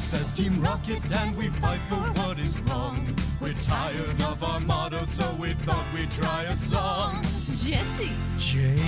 says Team Rocket and we fight for what is wrong. We're tired of our motto, so we thought we'd try a song. Jessie, Jay,